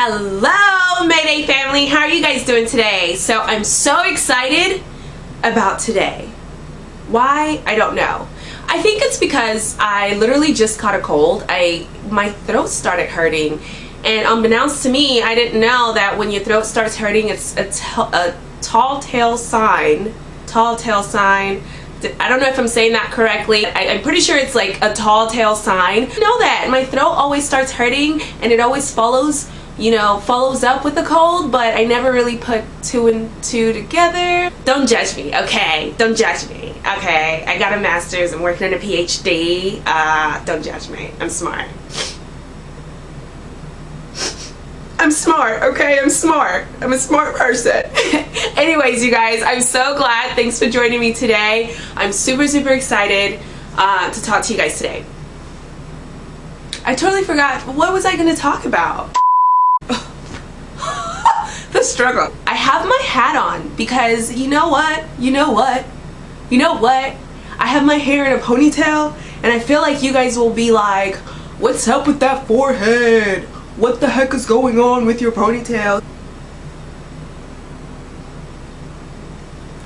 Hello Mayday family, how are you guys doing today? So I'm so excited about today. Why? I don't know. I think it's because I literally just caught a cold. I My throat started hurting and unbeknownst to me, I didn't know that when your throat starts hurting, it's a, a tall tale sign. Tall tale sign. I don't know if I'm saying that correctly. I, am pretty sure it's like a tall tale sign. Know that. My throat always starts hurting and it always follows you know, follows up with a cold, but I never really put two and two together. Don't judge me, okay? Don't judge me, okay? I got a master's, I'm working on a PhD. Uh, don't judge me, I'm smart. I'm smart, okay? I'm smart. I'm a smart person. Anyways, you guys, I'm so glad. Thanks for joining me today. I'm super, super excited uh, to talk to you guys today. I totally forgot. What was I going to talk about? Struggle. I have my hat on because you know what? You know what? You know what? I have my hair in a ponytail and I feel like you guys will be like, what's up with that forehead? What the heck is going on with your ponytail?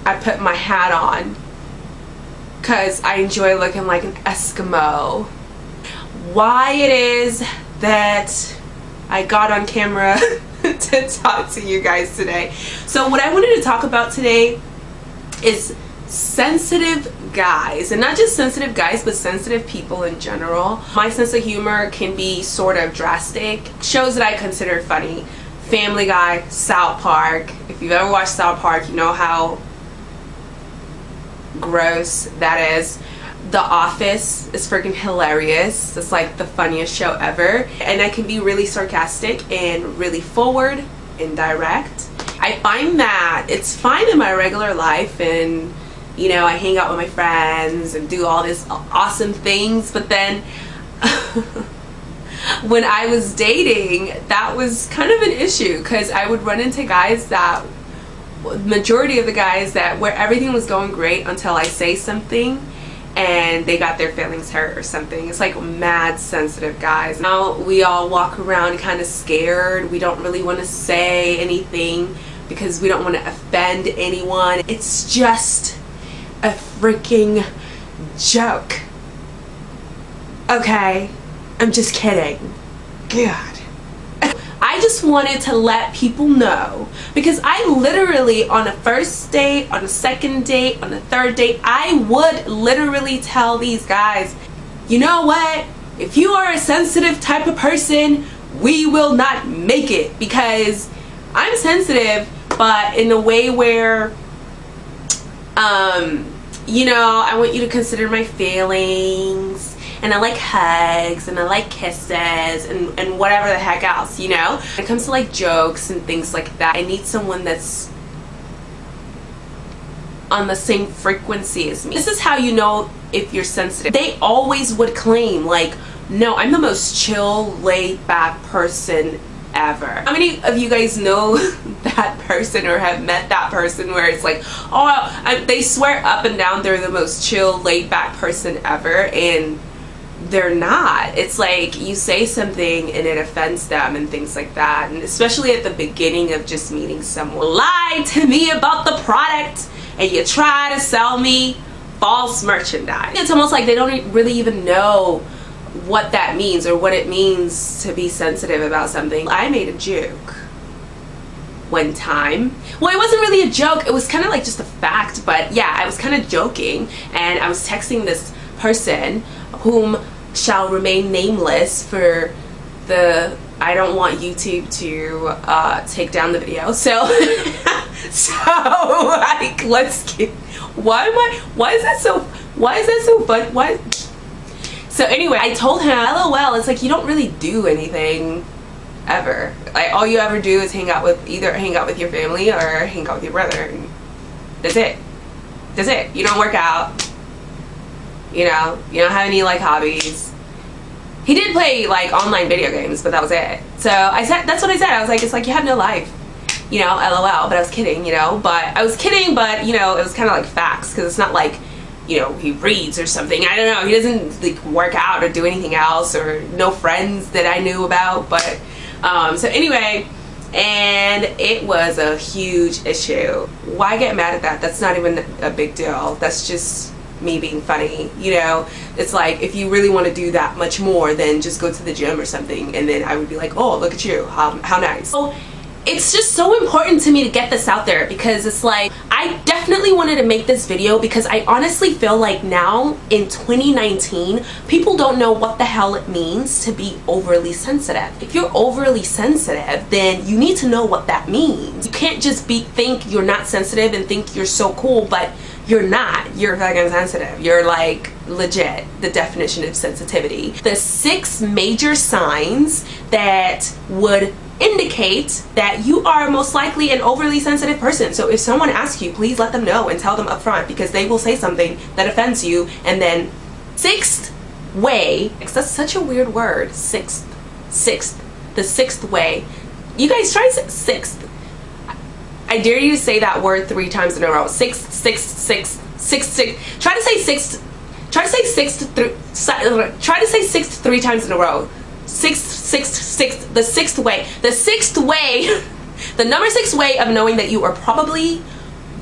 I put my hat on because I enjoy looking like an Eskimo. Why it is that I got on camera to talk to you guys today. So what I wanted to talk about today is sensitive guys and not just sensitive guys but sensitive people in general. My sense of humor can be sort of drastic. Shows that i consider funny. Family guy south park. If you've ever watched south park you know how gross that is the Office is freaking hilarious. It's like the funniest show ever. And I can be really sarcastic and really forward and direct. I find that it's fine in my regular life and you know, I hang out with my friends and do all these awesome things, but then when I was dating, that was kind of an issue because I would run into guys that majority of the guys that where everything was going great until I say something and they got their feelings hurt or something. It's like mad sensitive guys. Now we all walk around kind of scared. We don't really want to say anything because we don't want to offend anyone. It's just a freaking joke. Okay? I'm just kidding. God. I just wanted to let people know because I literally on a first date, on a second date, on a third date, I would literally tell these guys, you know what? If you are a sensitive type of person, we will not make it because I'm sensitive, but in a way where, um, you know, I want you to consider my feelings and I like hugs and I like kisses and, and whatever the heck else, you know? When it comes to like jokes and things like that, I need someone that's on the same frequency as me. This is how you know if you're sensitive. They always would claim like, no, I'm the most chill, laid back person ever. How many of you guys know that person or have met that person where it's like, oh, I, they swear up and down they're the most chill, laid back person ever and they're not. It's like you say something and it offends them and things like that. And especially at the beginning of just meeting someone. Lie to me about the product and you try to sell me false merchandise. It's almost like they don't really even know what that means or what it means to be sensitive about something. I made a joke one time. Well, it wasn't really a joke. It was kind of like just a fact, but yeah, I was kind of joking and I was texting this person whom shall remain nameless for the I don't want YouTube to uh, take down the video. So, so like, let's get. Why am I? Why is that so? Why is that so fun? Why? So anyway, I told him, LOL. It's like you don't really do anything ever. Like all you ever do is hang out with either hang out with your family or hang out with your brother. That's it. That's it. You don't work out you know you don't have any like hobbies he did play like online video games but that was it so I said that's what I said I was like it's like you have no life you know lol but I was kidding you know but I was kidding but you know it was kind of like facts because it's not like you know he reads or something I don't know he doesn't like work out or do anything else or no friends that I knew about but Um, so anyway, and it was a huge issue. Why get mad at that? That's not even a big deal. That's just me being funny you know it's like if you really want to do that much more then just go to the gym or something and then I would be like oh look at you how, how nice so it's just so important to me to get this out there because it's like I definitely wanted to make this video because I honestly feel like now in 2019 people don't know what the hell it means to be overly sensitive. If you're overly sensitive then you need to know what that means. You can't just be think you're not sensitive and think you're so cool but you're not. You're fucking sensitive. You're like legit the definition of sensitivity. The six major signs that would indicate that you are most likely an overly sensitive person. So if someone asks you, please let them know and tell them up front because they will say something that offends you. And then sixth way, that's such a weird word, sixth, sixth, the sixth way. You guys try sixth. I dare you to say that word three times in a row. Six, six, six, six, six. Try to say six try to say sixth, try to say sixth three times in a row sixth, sixth, sixth, the sixth way. The sixth way, the number six way of knowing that you are probably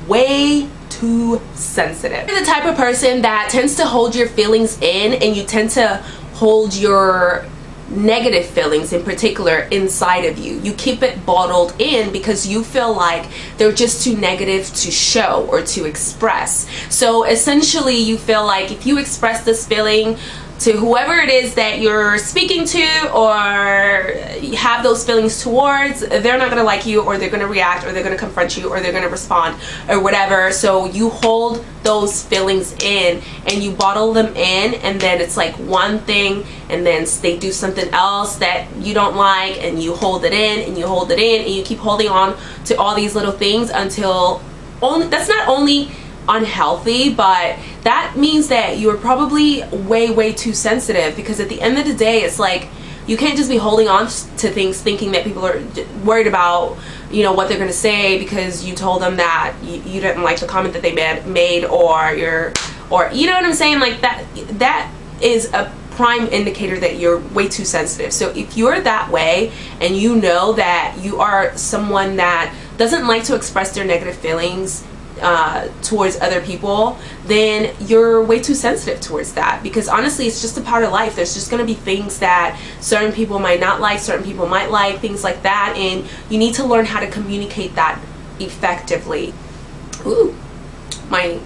way too sensitive. You're the type of person that tends to hold your feelings in and you tend to hold your negative feelings in particular inside of you. You keep it bottled in because you feel like they're just too negative to show or to express. So essentially you feel like if you express this feeling to whoever it is that you're speaking to or have those feelings towards they're not gonna like you or they're gonna react or they're gonna confront you or they're gonna respond or whatever. So you hold those feelings in and you bottle them in and then it's like one thing and then they do something else that you don't like and you hold it in and you hold it in and you keep holding on to all these little things until only that's not only unhealthy but that means that you're probably way way too sensitive because at the end of the day it's like you can't just be holding on to things thinking that people are worried about you know what they're gonna say because you told them that you, you didn't like the comment that they made, made or you're or you know what I'm saying? Like that that is a prime indicator that you're way too sensitive. So if you're that way and you know that you are someone that doesn't like to express their negative feelings uh, towards other people, then you're way too sensitive towards that. Because honestly, it's just a part of life. There's just going to be things that certain people might not like, certain people might like, things like that. And you need to learn how to communicate that effectively. Ooh, my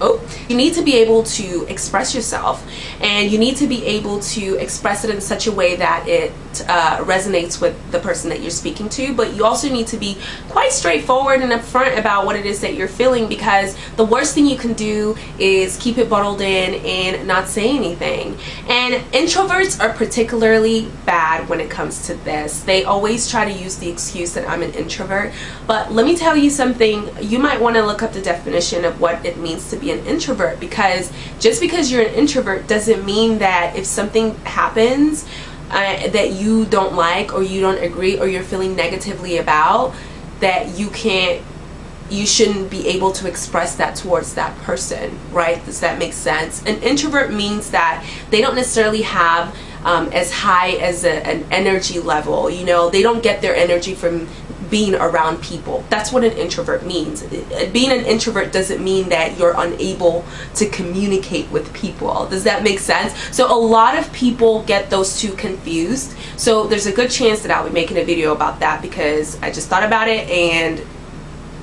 oh you need to be able to express yourself and you need to be able to express it in such a way that it uh, resonates with the person that you're speaking to. But you also need to be quite straightforward and upfront about what it is that you're feeling because the worst thing you can do is keep it bottled in and not say anything. And introverts are particularly bad when it comes to this. They always try to use the excuse that I'm an introvert. But let me tell you something. You might want to look up the definition of what it means means to be an introvert because just because you're an introvert doesn't mean that if something happens uh, that you don't like or you don't agree or you're feeling negatively about that you can't you shouldn't be able to express that towards that person right? Does that make sense? An introvert means that they don't necessarily have um, as high as a, an energy level you know? They don't get their energy from being around people. That's what an introvert means. Being an introvert doesn't mean that you're unable to communicate with people. Does that make sense? So a lot of people get those two confused. So there's a good chance that I'll be making a video about that because I just thought about it and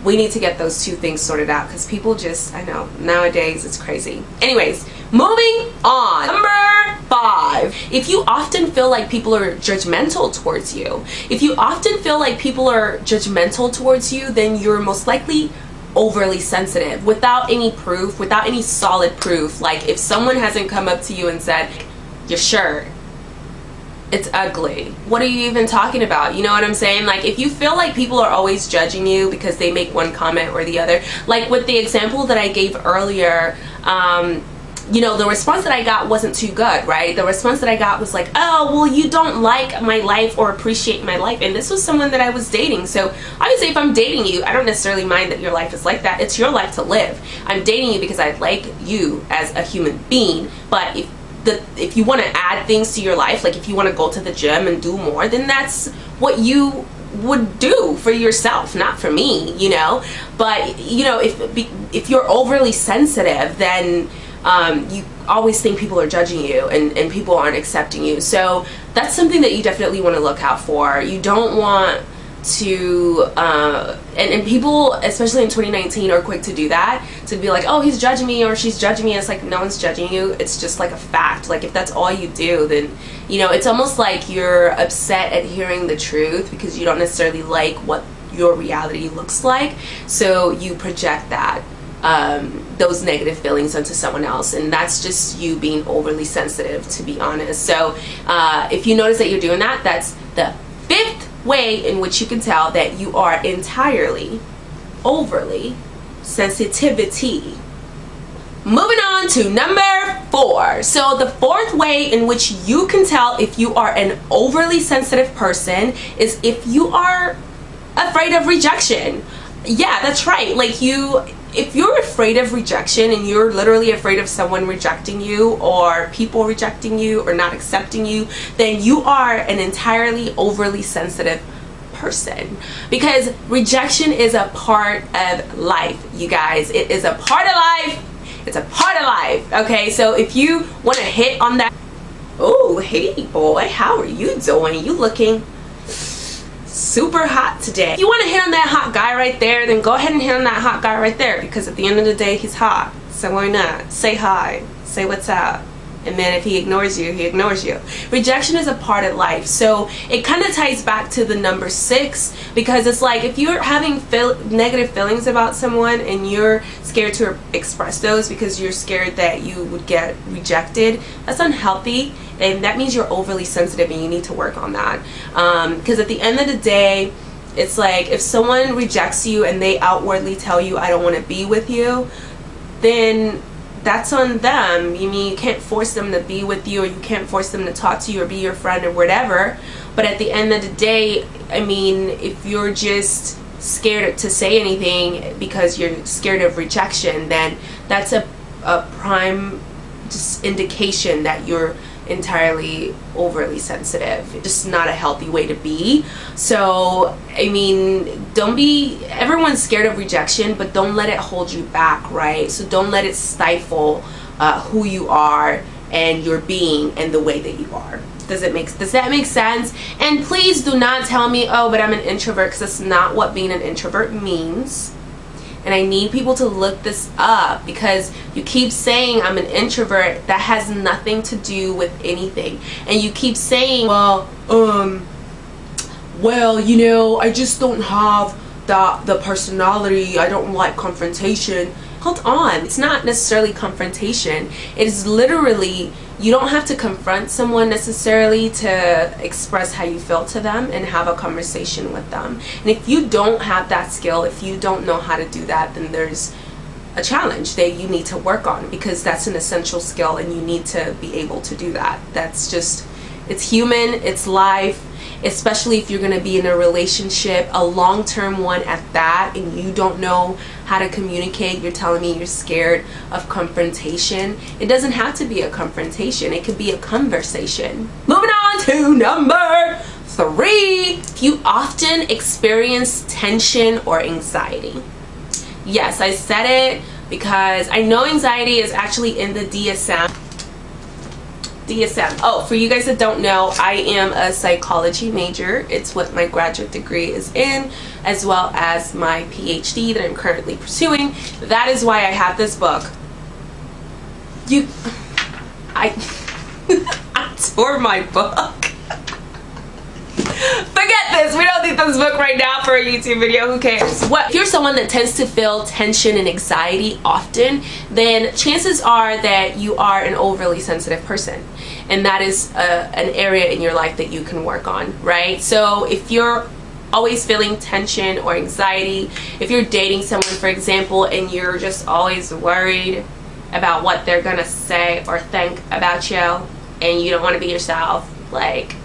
we need to get those two things sorted out because people just, I know, nowadays it's crazy. Anyways, moving on. Number five, if you often feel like people are judgmental towards you, if you often feel like people are judgmental towards you, then you're most likely overly sensitive without any proof, without any solid proof. Like if someone hasn't come up to you and said, your shirt it's ugly. What are you even talking about? You know what I'm saying? Like if you feel like people are always judging you because they make one comment or the other, like with the example that I gave earlier, um, you know, the response that I got wasn't too good, right? The response that I got was like, oh, well, you don't like my life or appreciate my life. And this was someone that I was dating. So obviously if I'm dating you, I don't necessarily mind that your life is like that. It's your life to live. I'm dating you because I like you as a human being. But if the if you want to add things to your life like if you want to go to the gym and do more then that's what you would do for yourself not for me you know? But you know if if you're overly sensitive then um, you always think people are judging you and, and people aren't accepting you. So that's something that you definitely want to look out for. You don't want to uh, and, and people especially in 2019 are quick to do that to be like oh he's judging me or she's judging me. It's like no one's judging you. It's just like a fact. Like if that's all you do then you know it's almost like you're upset at hearing the truth because you don't necessarily like what your reality looks like. So you project that um, those negative feelings onto someone else and that's just you being overly sensitive to be honest. So uh, if you notice that you're doing that that's the way in which you can tell that you are entirely overly sensitivity. Moving on to number four. So the fourth way in which you can tell if you are an overly sensitive person is if you are afraid of rejection. Yeah that's right. Like you if you're afraid of rejection and you're literally afraid of someone rejecting you or people rejecting you or not accepting you then you are an entirely overly sensitive person. Because rejection is a part of life you guys. It is a part of life. It's a part of life okay? So if you want to hit on that oh hey boy how are you doing? You looking super hot today. If you want to hit on that hot guy right there, then go ahead and hit on that hot guy right there because at the end of the day, he's hot. So why not? Say hi. Say what's up. And then if he ignores you, he ignores you. Rejection is a part of life. So it kind of ties back to the number six because it's like if you're having feel negative feelings about someone and you're scared to express those because you're scared that you would get rejected, that's unhealthy and that means you're overly sensitive and you need to work on that because um, at the end of the day it's like if someone rejects you and they outwardly tell you I don't want to be with you then that's on them. You mean you can't force them to be with you or you can't force them to talk to you or be your friend or whatever. But at the end of the day I mean if you're just scared to say anything because you're scared of rejection then that's a, a prime just indication that you're entirely overly sensitive. Just not a healthy way to be. So i mean don't be everyone's scared of rejection but don't let it hold you back right? So don't let it stifle uh, who you are and your being and the way that you are. Does it make does that make sense? And please do not tell me oh but i'm an introvert because that's not what being an introvert means and I need people to look this up because you keep saying I'm an introvert that has nothing to do with anything. And you keep saying well um well you know I just don't have the the personality. I don't like confrontation. Hold on. It's not necessarily confrontation. It is literally you don't have to confront someone necessarily to express how you feel to them and have a conversation with them. And if you don't have that skill if you don't know how to do that then there's a challenge that you need to work on because that's an essential skill and you need to be able to do that. That's just it's human it's life especially if you're going to be in a relationship a long-term one at that and you don't know how to communicate you're telling me you're scared of confrontation it doesn't have to be a confrontation it could be a conversation. Moving on to number three. You often experience tension or anxiety. Yes I said it because I know anxiety is actually in the DSM DSM. Oh, for you guys that don't know, I am a psychology major. It's what my graduate degree is in, as well as my PhD that I'm currently pursuing. That is why I have this book. You, I, I tore my book. Forget this. We don't need this book right now for a YouTube video. Who cares? What if you're someone that tends to feel tension and anxiety often, then chances are that you are an overly sensitive person. And that is a, uh, an area in your life that you can work on, right? So if you're always feeling tension or anxiety, if you're dating someone, for example, and you're just always worried about what they're gonna say or think about you and you don't want to be yourself, like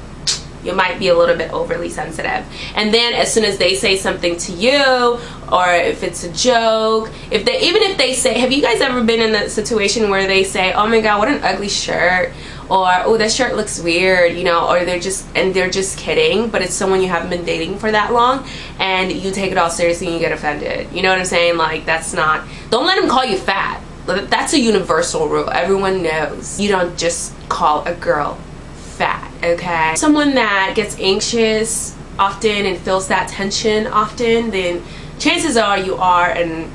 you might be a little bit overly sensitive. And then as soon as they say something to you or if it's a joke if they even if they say have you guys ever been in a situation where they say oh my god what an ugly shirt or oh that shirt looks weird you know or they're just and they're just kidding but it's someone you haven't been dating for that long and you take it all seriously and you get offended. You know what i'm saying? Like that's not don't let them call you fat. That's a universal rule. Everyone knows. You don't just call a girl fat okay. Someone that gets anxious often and feels that tension often then chances are you are an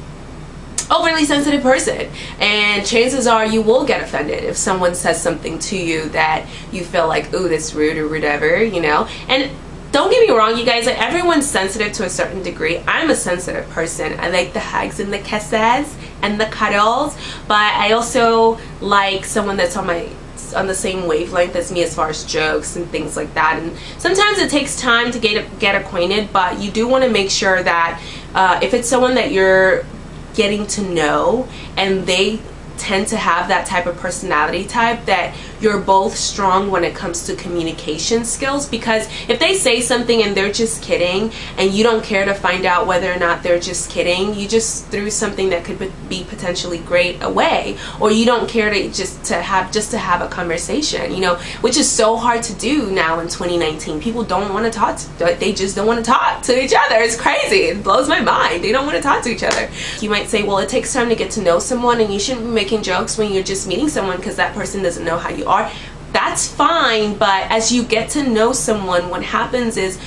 overly sensitive person. And chances are you will get offended if someone says something to you that you feel like ooh that's rude or whatever you know? And don't get me wrong you guys like everyone's sensitive to a certain degree. I'm a sensitive person. I like the hugs and the kisses and the cuddles. But i also like someone that's on my on the same wavelength as me as far as jokes and things like that. And sometimes it takes time to get get acquainted but you do want to make sure that uh, if it's someone that you're getting to know and they tend to have that type of personality type that you're both strong when it comes to communication skills because if they say something and they're just kidding and you don't care to find out whether or not they're just kidding you just threw something that could be potentially great away or you don't care to just to have just to have a conversation you know which is so hard to do now in 2019 people don't want to talk to, they just don't want to talk to each other. It's crazy. It blows my mind. They don't want to talk to each other. You might say well it takes time to get to know someone and you shouldn't be making jokes when you're just meeting someone because that person doesn't know how you are are that's fine but as you get to know someone what happens is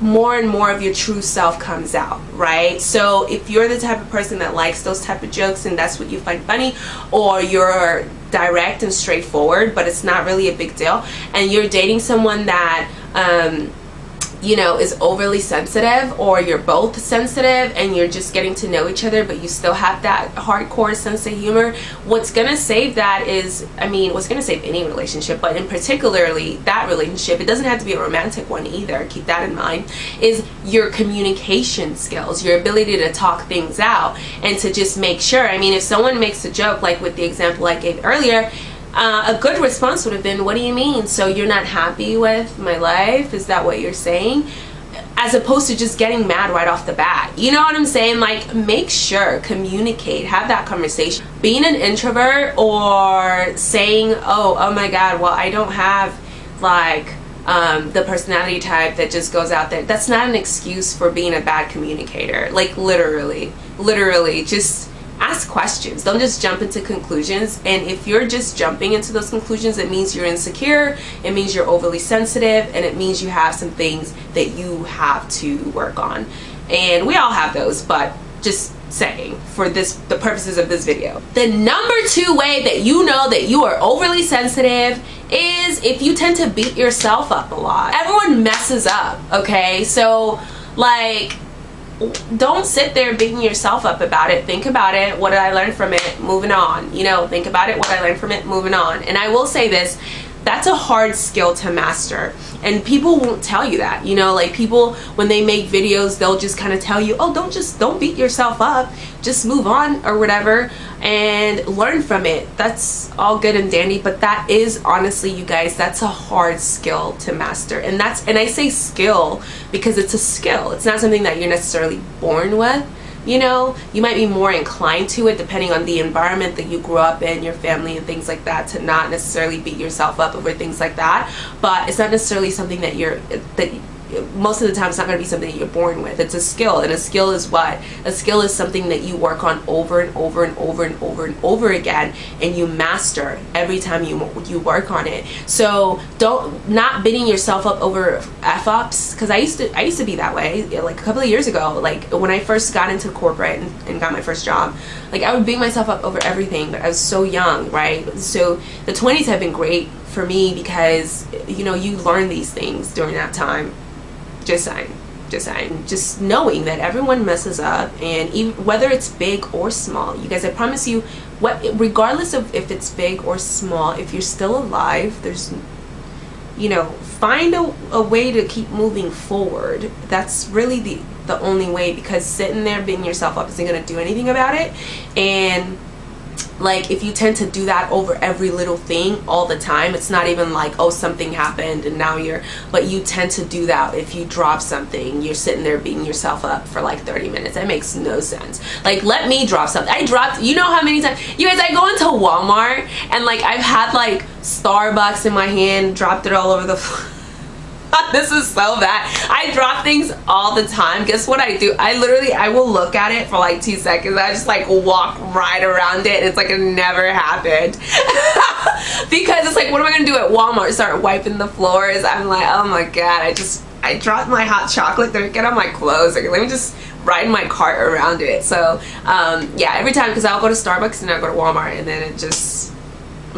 more and more of your true self comes out right? So if you're the type of person that likes those type of jokes and that's what you find funny or you're direct and straightforward but it's not really a big deal and you're dating someone that um, you know is overly sensitive or you're both sensitive and you're just getting to know each other but you still have that hardcore sense of humor what's gonna save that is I mean what's gonna save any relationship but in particularly that relationship it doesn't have to be a romantic one either keep that in mind is your communication skills your ability to talk things out and to just make sure I mean if someone makes a joke like with the example I gave earlier uh, a good response would have been, what do you mean? So you're not happy with my life? Is that what you're saying? As opposed to just getting mad right off the bat. You know what I'm saying? Like, make sure, communicate, have that conversation. Being an introvert or saying, oh, oh my God, well, I don't have like um, the personality type that just goes out there. That's not an excuse for being a bad communicator. Like, literally, literally, just ask questions. Don't just jump into conclusions. And if you're just jumping into those conclusions it means you're insecure it means you're overly sensitive and it means you have some things that you have to work on. And we all have those but just saying for this the purposes of this video. The number two way that you know that you are overly sensitive is if you tend to beat yourself up a lot. Everyone messes up okay? So like don't sit there beating yourself up about it. Think about it. What did i learn from it? Moving on. You know think about it. What i learned from it? Moving on. And i will say this that's a hard skill to master. And people won't tell you that you know like people when they make videos they'll just kind of tell you oh don't just don't beat yourself up. Just move on or whatever and learn from it. That's all good and dandy but that is honestly you guys that's a hard skill to master. And that's and I say skill because it's a skill. It's not something that you're necessarily born with you know you might be more inclined to it depending on the environment that you grew up in your family and things like that to not necessarily beat yourself up over things like that. But it's not necessarily something that you're that most of the time it's not going to be something that you're born with. It's a skill and a skill is what? A skill is something that you work on over and over and over and over and over again and you master every time you you work on it. So don't not beating yourself up over f-ups because i used to i used to be that way like a couple of years ago. Like when i first got into corporate and, and got my first job like i would beat myself up over everything but i was so young right? So the 20s have been great for me because you know you learn these things during that time just saying just knowing that everyone messes up and even whether it's big or small you guys i promise you what regardless of if it's big or small if you're still alive there's you know find a, a way to keep moving forward. That's really the the only way because sitting there beating yourself up isn't going to do anything about it. And like if you tend to do that over every little thing all the time it's not even like oh something happened and now you're but you tend to do that if you drop something you're sitting there beating yourself up for like 30 minutes. That makes no sense. Like let me drop something. I dropped you know how many times you guys i go into walmart and like i've had like starbucks in my hand dropped it all over the floor this is so bad. I drop things all the time. Guess what i do? I literally i will look at it for like two seconds. I just like walk right around it. It's like it never happened. Because it's like what am i gonna do at walmart? Start wiping the floors? I'm like oh my god i just i dropped my hot chocolate drink and on my clothes like, let me just ride my cart around it. So um yeah every time because i'll go to starbucks and i'll go to walmart and then it just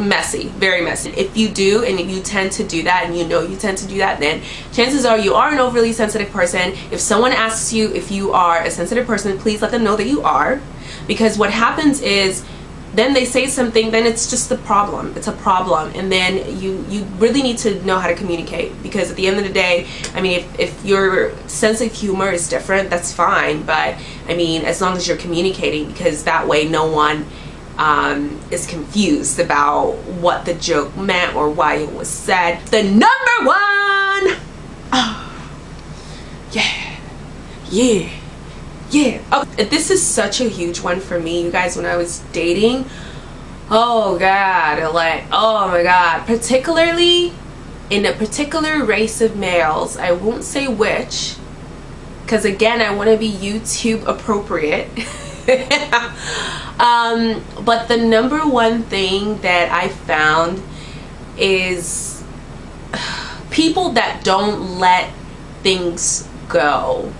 messy very messy. If you do and you tend to do that and you know you tend to do that then chances are you are an overly sensitive person. If someone asks you if you are a sensitive person please let them know that you are. Because what happens is then they say something then it's just a problem. It's a problem. And then you you really need to know how to communicate. Because at the end of the day i mean if, if your sense of humor is different that's fine. But i mean as long as you're communicating because that way no one um, is confused about what the joke meant or why it was said. The number one! Oh, yeah, yeah, yeah. Oh, this is such a huge one for me, you guys, when I was dating. Oh God, like, oh my God. Particularly in a particular race of males, I won't say which, because again, I want to be YouTube appropriate. um, but the number one thing that I found is people that don't let things go.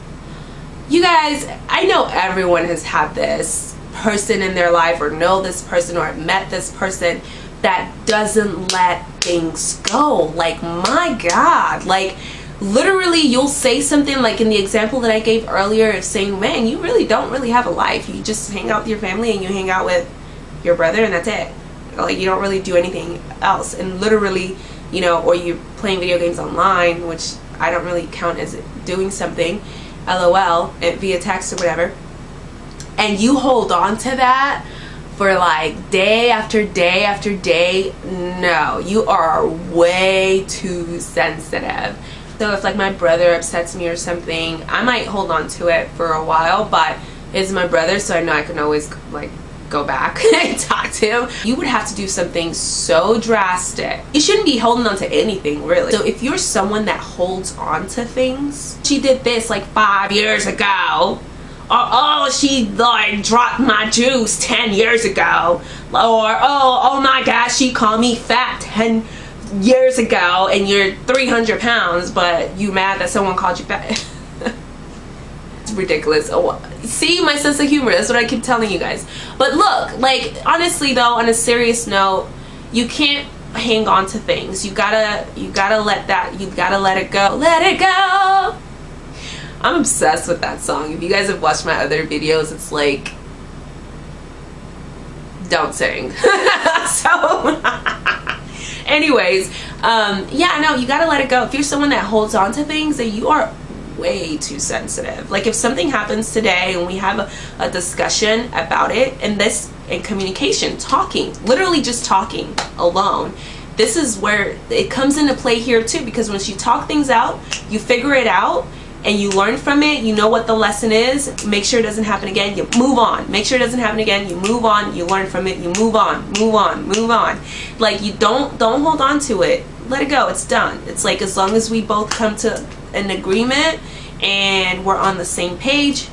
You guys, I know everyone has had this person in their life or know this person or met this person that doesn't let things go. Like, my God, like, literally you'll say something like in the example that I gave earlier of saying man you really don't really have a life. You just hang out with your family and you hang out with your brother and that's it. Like you don't really do anything else. And literally you know or you're playing video games online which I don't really count as doing something lol via text or whatever. And you hold on to that for like day after day after day? No. You are way too sensitive so if like my brother upsets me or something, I might hold on to it for a while, but it's my brother, so I know I can always like go back and talk to him. You would have to do something so drastic. You shouldn't be holding on to anything really. So if you're someone that holds on to things, she did this like five years ago, or oh she like dropped my juice 10 years ago or oh oh my gosh she called me fat 10 years ago and you're 300 pounds but you mad that someone called you fat. It's ridiculous. Oh, see my sense of humor that's what I keep telling you guys. But look like honestly though on a serious note you can't hang on to things. You gotta you gotta let that you gotta let it go. Let it go! I'm obsessed with that song. If you guys have watched my other videos it's like don't sing. So anyways um yeah no you gotta let it go. If you're someone that holds on to things that you are way too sensitive. Like if something happens today and we have a, a discussion about it and this in communication talking literally just talking alone this is where it comes into play here too because once you talk things out you figure it out and you learn from it you know what the lesson is make sure it doesn't happen again you move on. Make sure it doesn't happen again you move on you learn from it you move on move on move on. Like you don't don't hold on to it. Let it go it's done. It's like as long as we both come to an agreement and we're on the same page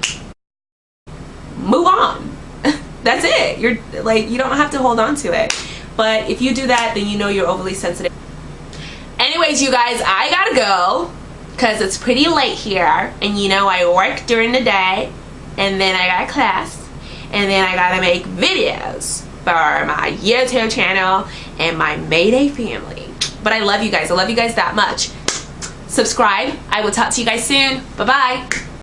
move on. That's it. You're like you don't have to hold on to it. But if you do that then you know you're overly sensitive. Anyways you guys I gotta go because it's pretty late here and you know I work during the day and then I got class and then I gotta make videos for my YouTube channel and my Mayday family. But I love you guys. I love you guys that much. Subscribe. I will talk to you guys soon. Bye-bye.